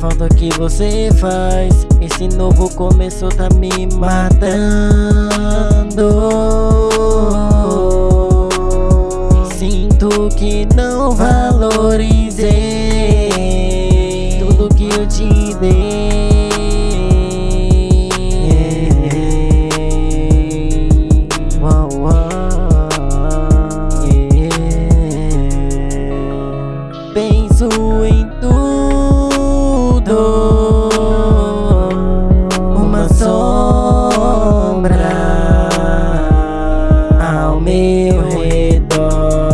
falta que você faz. Esse novo começo tá me matando meu redor.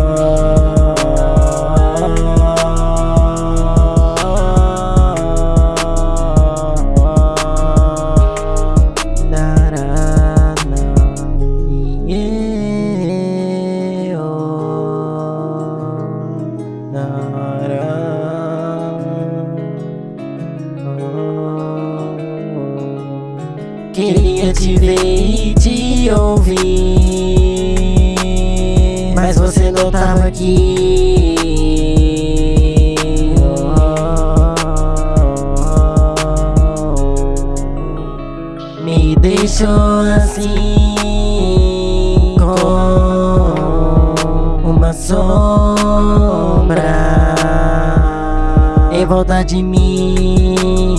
Queria te ver e te ouvir Não tava aqui. Me deixou assim Com uma sombra. Em volta de mim